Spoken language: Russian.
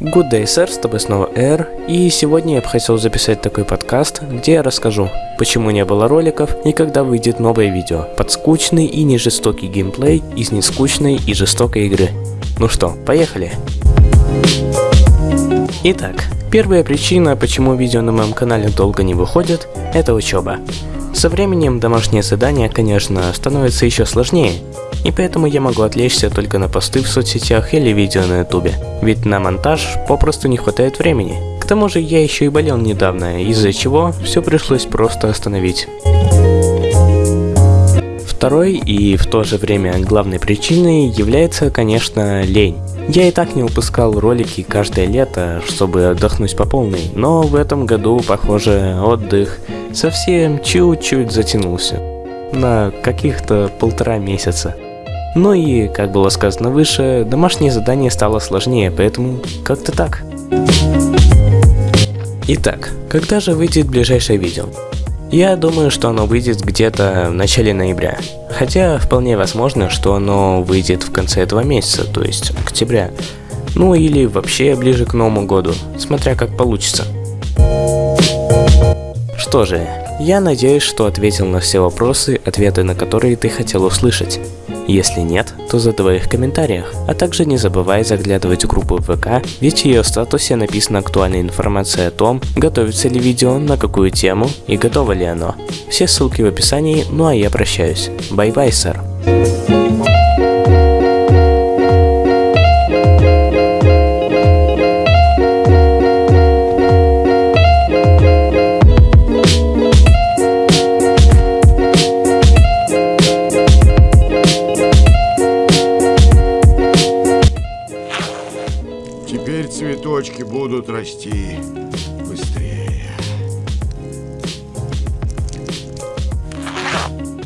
Good day, sir, с тобой снова Эр, и сегодня я бы хотел записать такой подкаст, где я расскажу, почему не было роликов и когда выйдет новое видео под скучный и не жестокий геймплей из нескучной и жестокой игры. Ну что, поехали! Итак, первая причина, почему видео на моем канале долго не выходит, это учеба. Со временем домашнее задание, конечно, становится еще сложнее, и поэтому я могу отвлечься только на посты в соцсетях или видео на ютубе, ведь на монтаж попросту не хватает времени. К тому же я еще и болел недавно, из-за чего все пришлось просто остановить. Второй и в то же время главной причиной является, конечно, лень. Я и так не выпускал ролики каждое лето, чтобы отдохнуть по полной, но в этом году, похоже, отдых совсем чуть-чуть затянулся. На каких-то полтора месяца. Ну и, как было сказано выше, домашнее задание стало сложнее, поэтому как-то так. Итак, когда же выйдет ближайшее видео? Я думаю, что оно выйдет где-то в начале ноября. Хотя вполне возможно, что оно выйдет в конце этого месяца, то есть октября. Ну или вообще ближе к Новому году, смотря как получится. Что же, я надеюсь, что ответил на все вопросы, ответы на которые ты хотел услышать. Если нет, то задавай их в комментариях, а также не забывай заглядывать в группу ВК, ведь в ее статусе написана актуальная информация о том, готовится ли видео, на какую тему и готово ли оно. Все ссылки в описании, ну а я прощаюсь. Bye-bye, sir. Цветочки будут расти.